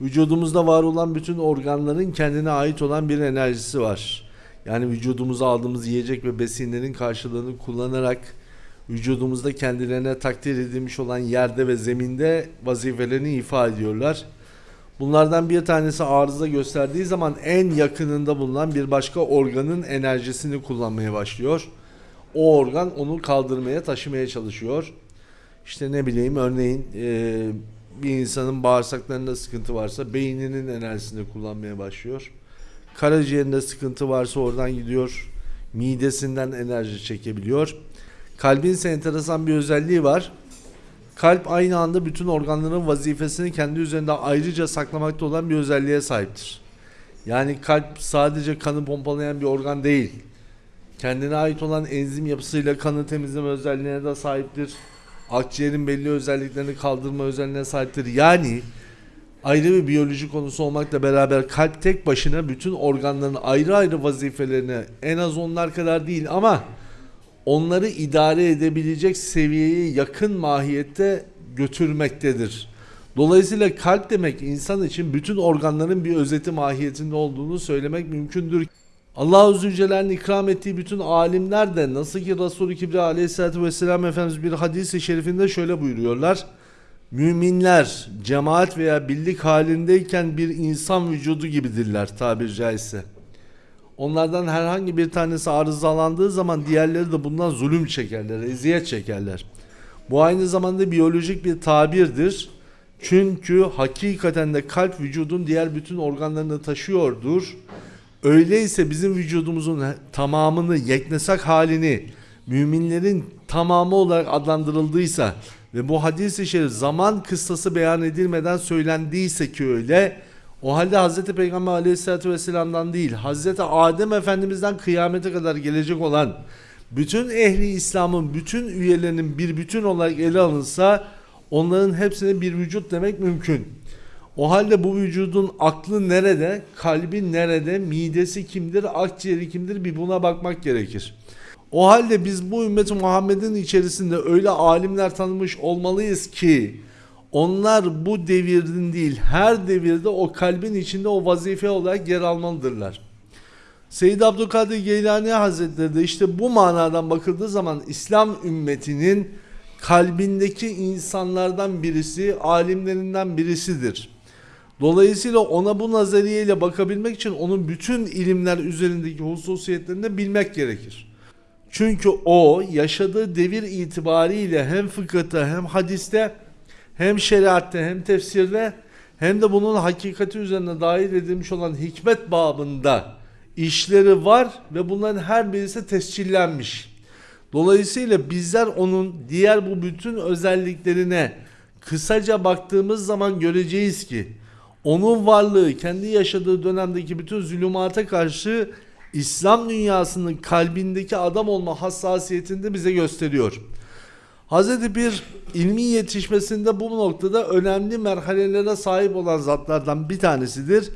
Vücudumuzda var olan bütün organların kendine ait olan bir enerjisi var. Yani vücudumuza aldığımız yiyecek ve besinlerin karşılığını kullanarak vücudumuzda kendilerine takdir edilmiş olan yerde ve zeminde vazifelerini ifa ediyorlar. Bunlardan bir tanesi arıza gösterdiği zaman en yakınında bulunan bir başka organın enerjisini kullanmaya başlıyor. O organ onu kaldırmaya, taşımaya çalışıyor. İşte ne bileyim örneğin e, bir insanın bağırsaklarında sıkıntı varsa beyninin enerjisini kullanmaya başlıyor. Karaciğerinde sıkıntı varsa oradan gidiyor. Midesinden enerji çekebiliyor. Kalbin ise enteresan bir özelliği var. Kalp aynı anda bütün organların vazifesini kendi üzerinde ayrıca saklamakta olan bir özelliğe sahiptir. Yani kalp sadece kanı pompalayan bir organ değil. Kendine ait olan enzim yapısıyla kanı temizleme özelliğine de sahiptir. Akciğerin belli özelliklerini kaldırma özelliğine sahiptir. Yani ayrı bir biyoloji konusu olmakla beraber kalp tek başına bütün organların ayrı ayrı vazifelerini en az onlar kadar değil ama onları idare edebilecek seviyeye yakın mahiyette götürmektedir. Dolayısıyla kalp demek insan için bütün organların bir özeti mahiyetinde olduğunu söylemek mümkündür. Allah-u Zülcelal'in ikram ettiği bütün alimler de nasıl ki Resul-i Kibriya aleyhissalatü vesselam Efendimiz bir hadis-i şerifinde şöyle buyuruyorlar. Müminler cemaat veya birlik halindeyken bir insan vücudu gibidirler tabir caizse. Onlardan herhangi bir tanesi arızalandığı zaman diğerleri de bundan zulüm çekerler, eziyet çekerler. Bu aynı zamanda biyolojik bir tabirdir. Çünkü hakikaten de kalp vücudun diğer bütün organlarını taşıyordur. Öyleyse bizim vücudumuzun tamamını, yeknesak halini müminlerin tamamı olarak adlandırıldıysa ve bu hadis-i şerif zaman kıssası beyan edilmeden söylendiyse ki öyle o halde Hz. Peygamber aleyhissalatü vesselam'dan değil Hz. Adem Efendimiz'den kıyamete kadar gelecek olan bütün ehli İslam'ın bütün üyelerinin bir bütün olarak ele alınsa onların hepsine bir vücut demek mümkün. O halde bu vücudun aklı nerede, kalbi nerede, midesi kimdir, akciğeri kimdir bir buna bakmak gerekir. O halde biz bu ümmeti Muhammed'in içerisinde öyle alimler tanımış olmalıyız ki onlar bu devirin değil her devirde o kalbin içinde o vazife olarak yer almalıdırlar. Seyyid Abdülkadir Geylani Hazretleri de işte bu manadan bakıldığı zaman İslam ümmetinin kalbindeki insanlardan birisi, alimlerinden birisidir. Dolayısıyla ona bu nazariyeyle bakabilmek için onun bütün ilimler üzerindeki hususiyetlerini bilmek gerekir. Çünkü o yaşadığı devir itibariyle hem fıkıhta hem hadiste hem şeriatte hem tefsirde hem de bunun hakikati üzerine dahil edilmiş olan hikmet babında işleri var ve bunların her birisi tescillenmiş. Dolayısıyla bizler onun diğer bu bütün özelliklerine kısaca baktığımız zaman göreceğiz ki onun varlığı kendi yaşadığı dönemdeki bütün zulümata karşı İslam dünyasının kalbindeki adam olma hassasiyetini de bize gösteriyor. Hazreti bir ilmi yetişmesinde bu noktada önemli merhalelere sahip olan zatlardan bir tanesidir.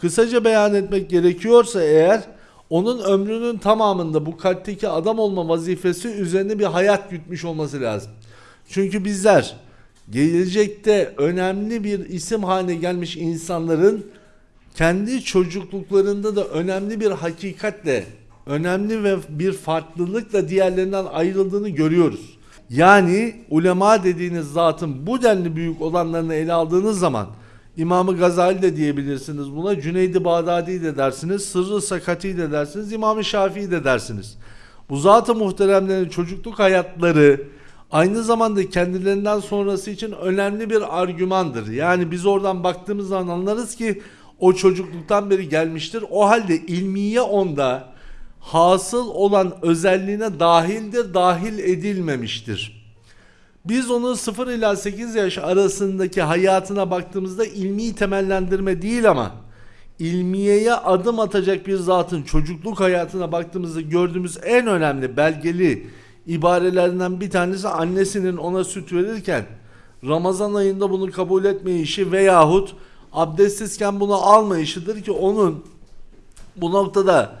Kısaca beyan etmek gerekiyorsa eğer onun ömrünün tamamında bu kalpteki adam olma vazifesi üzerine bir hayat gütmüş olması lazım. Çünkü bizler gelecekte önemli bir isim haline gelmiş insanların kendi çocukluklarında da önemli bir hakikatle, önemli ve bir farklılıkla diğerlerinden ayrıldığını görüyoruz. Yani ulema dediğiniz zatın bu denli büyük olanlarını ele aldığınız zaman İmamı Gazali de diyebilirsiniz buna. Cüneydi Bağdadi de dersiniz. Sırrı Sakati de dersiniz. İmam-ı Şafii de dersiniz. Bu zat-ı muhteremlerin çocukluk hayatları aynı zamanda kendilerinden sonrası için önemli bir argümandır. Yani biz oradan baktığımız zaman anlarız ki o çocukluktan beri gelmiştir. O halde ilmiye onda hasıl olan özelliğine dahildir, dahil edilmemiştir. Biz onu 0 ila 8 yaş arasındaki hayatına baktığımızda ilmi temellendirme değil ama ilmiyeye adım atacak bir zatın çocukluk hayatına baktığımızda gördüğümüz en önemli belgeli ibarelerinden bir tanesi annesinin ona süt verirken Ramazan ayında bunu kabul etmeyişi veyahut abdestsizken bunu almayışıdır ki onun bu noktada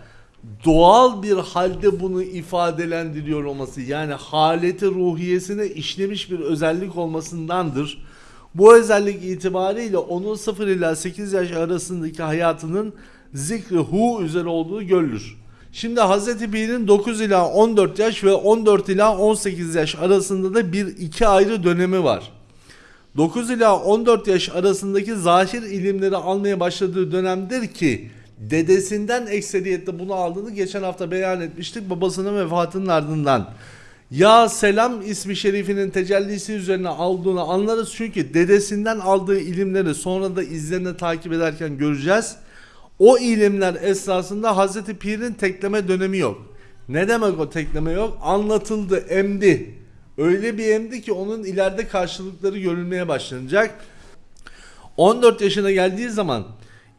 doğal bir halde bunu ifadelendiriyor olması yani haleti ruhiyesine işlemiş bir özellik olmasındandır. Bu özellik itibariyle onun 0 ila 8 yaş arasındaki hayatının zikri hu üzere olduğu görülür. Şimdi Hz. Pir'in 9 ila 14 yaş ve 14 ila 18 yaş arasında da bir iki ayrı dönemi var. 9 ila 14 yaş arasındaki zahir ilimleri almaya başladığı dönemdir ki dedesinden ekseriyette bunu aldığını geçen hafta beyan etmiştik babasının vefatının ardından. Ya Selam ismi şerifinin tecellisi üzerine aldığını anlarız çünkü dedesinden aldığı ilimleri sonra da izlerine takip ederken göreceğiz. O ilimler esasında Hazreti Pir'in tekleme dönemi yok. Ne demek o tekleme yok? Anlatıldı, emdi. Öyle bir emdi ki onun ileride karşılıkları görülmeye başlanacak. 14 yaşına geldiği zaman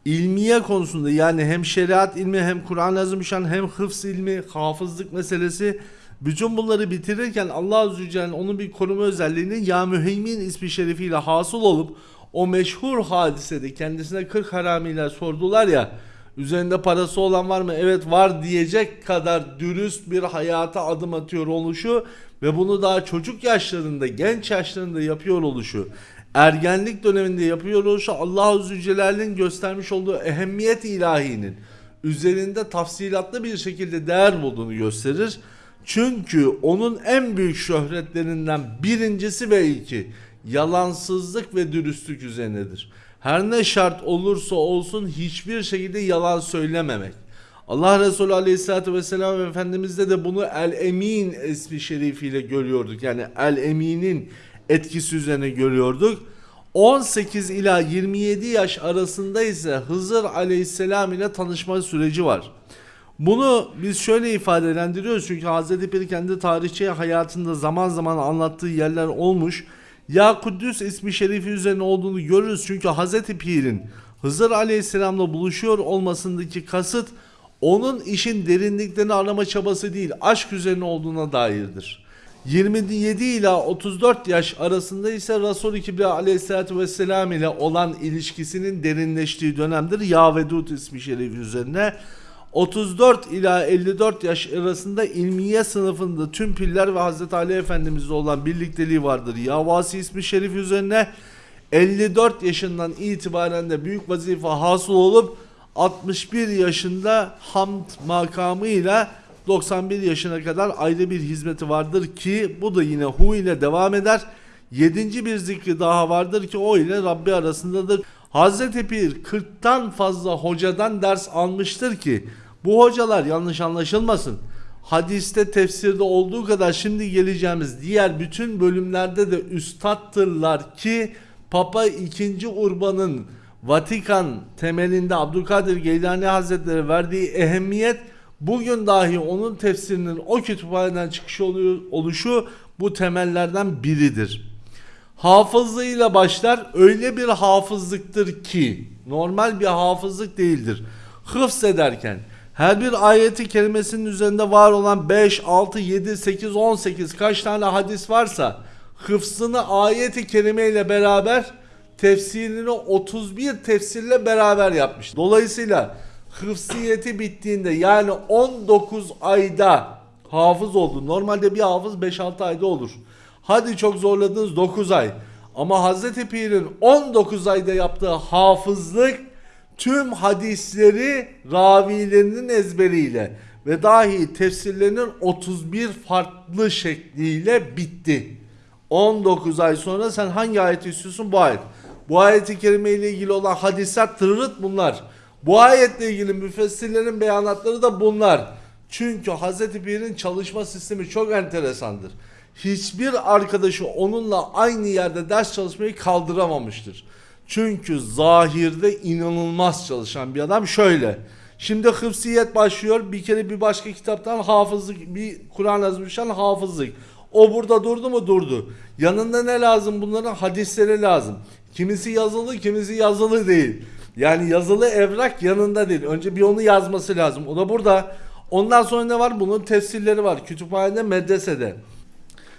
ilmiye konusunda yani hem şeriat ilmi hem Kur'an-ı Azimüşşan hem hıfz ilmi, hafızlık meselesi bütün bunları bitirirken Allah Azze ve Celle onun bir koruma özelliğini Ya Müheymin ismi şerifiyle hasıl olup o meşhur hadisede kendisine 40 haramiler sordular ya üzerinde parası olan var mı? Evet var diyecek kadar dürüst bir hayata adım atıyor oluşu ve bunu daha çocuk yaşlarında, genç yaşlarında yapıyor oluşu ergenlik döneminde yapıyor oluşu Allah Azze ve Celle'nin göstermiş olduğu ehemmiyet ilahinin üzerinde tafsilatlı bir şekilde değer bulduğunu gösterir. Çünkü onun en büyük şöhretlerinden birincisi ve ilki yalansızlık ve dürüstlük üzerinedir. Her ne şart olursa olsun hiçbir şekilde yalan söylememek. Allah Resulü Aleyhisselatü Vesselam Efendimiz'de de bunu El Emin ismi şerifiyle görüyorduk. Yani El Emin'in etkisi üzerine görüyorduk. 18 ila 27 yaş arasında ise Hızır Aleyhisselam ile tanışma süreci var. Bunu biz şöyle ifadelendiriyoruz çünkü Hazreti Pir kendi tarihçi hayatında zaman zaman anlattığı yerler olmuş. Ya Kuddüs ismi şerifi üzerine olduğunu görürüz çünkü Hazreti Pir'in Hızır Aleyhisselam'la buluşuyor olmasındaki kasıt onun işin derinliklerini arama çabası değil aşk üzerine olduğuna dairdir. 27 ila 34 yaş arasında ise Resul-i Kibriya aleyhissalatü vesselam ile olan ilişkisinin derinleştiği dönemdir. Ya Vedud ismi şerifi üzerine. 34 ila 54 yaş arasında ilmiye sınıfında tüm piller ve Hazreti Ali Efendimizle olan birlikteliği vardır. Yavasi ismi şerif üzerine 54 yaşından itibaren de büyük vazife hasıl olup 61 yaşında hamd makamıyla 91 yaşına kadar ayrı bir hizmeti vardır ki bu da yine hu ile devam eder. Yedinci bir zikri daha vardır ki o ile Rabbi arasındadır. Hazreti Pir 40'tan fazla hocadan ders almıştır ki bu hocalar yanlış anlaşılmasın. Hadiste tefsirde olduğu kadar şimdi geleceğimiz diğer bütün bölümlerde de üstattırlar ki Papa 2. Urban'ın Vatikan temelinde Abdülkadir Geylani Hazretleri verdiği ehemmiyet bugün dahi onun tefsirinin o kütüphaneden çıkış oluyor, oluşu bu temellerden biridir. Hafızlığıyla başlar öyle bir hafızlıktır ki normal bir hafızlık değildir. Hıfz ederken her bir ayeti kelimesinin üzerinde var olan 5, 6, 7, 8, 18 kaç tane hadis varsa hıfzını ayeti kerime ile beraber tefsirini 31 tefsirle beraber yapmış. Dolayısıyla hıfziyeti bittiğinde yani 19 ayda hafız oldu. Normalde bir hafız 5-6 ayda olur. Hadi çok zorladınız 9 ay. Ama Hazreti Pir'in 19 ayda yaptığı hafızlık tüm hadisleri ravilerinin ezberiyle ve dahi tefsirlerinin 31 farklı şekliyle bitti. 19 ay sonra sen hangi ayeti istiyorsun? Bu ayet. Bu ayeti kerime ile ilgili olan hadisler tırırıt bunlar. Bu ayetle ilgili müfessirlerin beyanatları da bunlar. Çünkü Hazreti Pir'in çalışma sistemi çok enteresandır. Hiçbir arkadaşı onunla aynı yerde ders çalışmayı kaldıramamıştır. Çünkü zahirde inanılmaz çalışan bir adam şöyle. Şimdi hıfziyet başlıyor. Bir kere bir başka kitaptan hafızlık, bir Kur'an yazmışan hafızlık. O burada durdu mu durdu. Yanında ne lazım bunların? Hadisleri lazım. Kimisi yazılı, kimisi yazılı değil. Yani yazılı evrak yanında değil. Önce bir onu yazması lazım. O da burada. Ondan sonra ne var? Bunun tefsirleri var. Kütüphanede, medresede.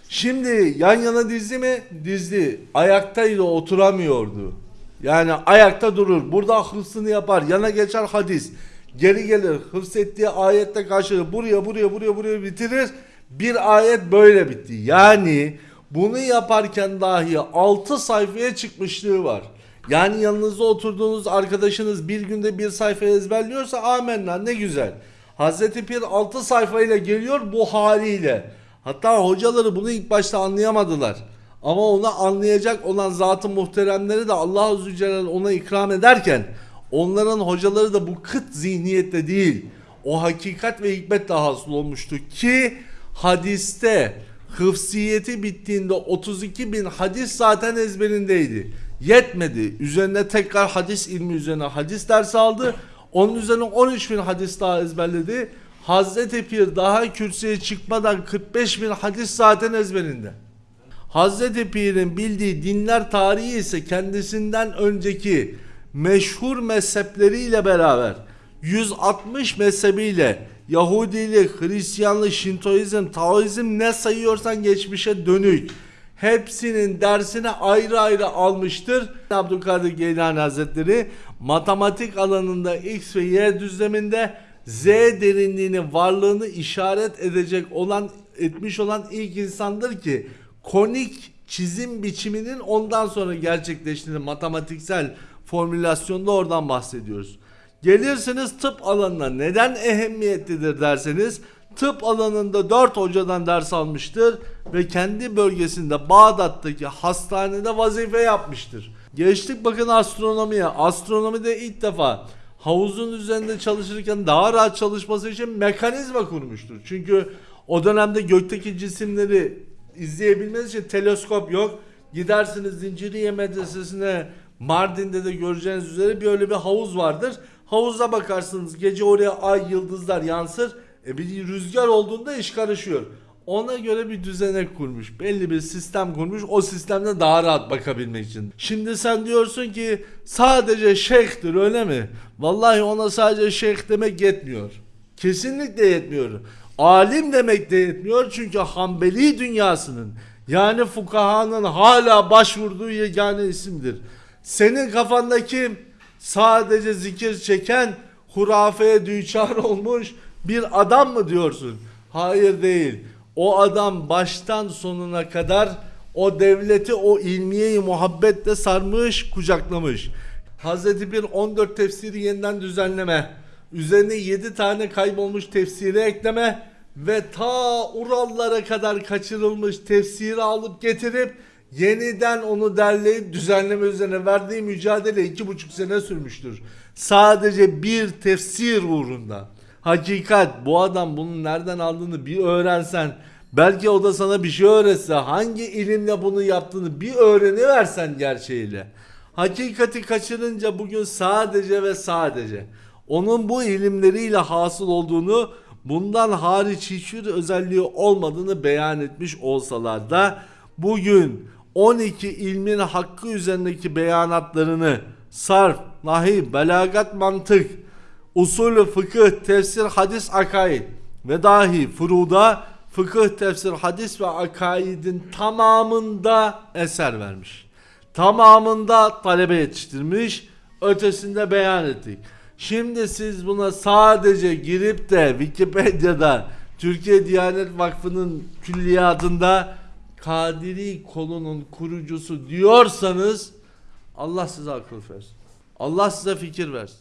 Şimdi yan yana dizdi mi? Dizdi. Ayaktaydı oturamıyordu. Yani ayakta durur. Burada hıfzını yapar. Yana geçer hadis. Geri gelir. Hıfz ettiği ayette karşılığı buraya buraya buraya buraya bitirir. Bir ayet böyle bitti. Yani Bunu yaparken dahi 6 sayfaya çıkmışlığı var. Yani yanınızda oturduğunuz arkadaşınız bir günde bir sayfa ezberliyorsa amenna ne güzel. Hazreti Pir 6 sayfayla geliyor bu haliyle. Hatta hocaları bunu ilk başta anlayamadılar. Ama onu anlayacak olan zatı muhteremleri de Allah Azze Celle ona ikram ederken onların hocaları da bu kıt zihniyette değil. O hakikat ve hikmetle hasıl olmuştu ki hadiste hıfsiyeti bittiğinde 32 bin hadis zaten ezberindeydi. Yetmedi. Üzerine tekrar hadis ilmi üzerine hadis dersi aldı. Onun üzerine 13 bin hadis daha ezberledi. Hazreti Pir daha kürsüye çıkmadan 45 bin hadis zaten ezberinde. Hazreti Pir'in bildiği dinler tarihi ise kendisinden önceki meşhur mezhepleriyle beraber 160 mezhebiyle Yahudilik, Hristiyanlık, Şintoizm, Taoizm ne sayıyorsan geçmişe dönük. Hepsinin dersini ayrı ayrı almıştır. Abdülkadir Geylani Hazretleri matematik alanında X ve Y düzleminde Z derinliğinin varlığını işaret edecek olan etmiş olan ilk insandır ki konik çizim biçiminin ondan sonra gerçekleştiğini matematiksel formülasyonda oradan bahsediyoruz. Gelirsiniz tıp alanına neden ehemmiyetlidir derseniz tıp alanında 4 hocadan ders almıştır ve kendi bölgesinde Bağdat'taki hastanede vazife yapmıştır. Geçtik bakın astronomiye. Astronomide ilk defa havuzun üzerinde çalışırken daha rahat çalışması için mekanizma kurmuştur. Çünkü o dönemde gökteki cisimleri izleyebilmeniz için teleskop yok. Gidersiniz Zinciriye Medresesi'ne Mardin'de de göreceğiniz üzere böyle bir havuz vardır. Havuza bakarsınız gece oraya ay yıldızlar yansır. E bir rüzgar olduğunda iş karışıyor. Ona göre bir düzenek kurmuş. Belli bir sistem kurmuş. O sistemde daha rahat bakabilmek için. Şimdi sen diyorsun ki sadece şeyhtir öyle mi? Vallahi ona sadece şeyh demek yetmiyor. Kesinlikle yetmiyor. Alim demek de yetmiyor çünkü Hanbeli dünyasının yani fukahanın hala başvurduğu yegane isimdir. Senin kafandaki sadece zikir çeken hurafeye düçar olmuş bir adam mı diyorsun? Hayır değil. O adam baştan sonuna kadar o devleti o ilmiyeyi muhabbetle sarmış, kucaklamış. Hazreti bir 14 tefsiri yeniden düzenleme, üzerine 7 tane kaybolmuş tefsiri ekleme ve ta Urallara kadar kaçırılmış tefsiri alıp getirip yeniden onu derleyip düzenleme üzerine verdiği mücadele iki buçuk sene sürmüştür. Sadece bir tefsir uğrunda. Hakikat bu adam bunu nereden aldığını bir öğrensen belki o da sana bir şey öğretse hangi ilimle bunu yaptığını bir öğreniversen gerçeğiyle. Hakikati kaçırınca bugün sadece ve sadece onun bu ilimleriyle hasıl olduğunu bundan hariç hiçbir özelliği olmadığını beyan etmiş olsalar da bugün 12 ilmin hakkı üzerindeki beyanatlarını sarf, nahiv, belagat, mantık, usulü fıkıh, tefsir, hadis, akaid ve dahi furuda fıkıh, tefsir, hadis ve akaidin tamamında eser vermiş. Tamamında talebe yetiştirmiş, ötesinde beyan ettik. Şimdi siz buna sadece girip de Wikipedia'da Türkiye Diyanet Vakfı'nın külliyatında Kadiri kolunun kurucusu diyorsanız Allah size akıl versin. Allah size fikir versin.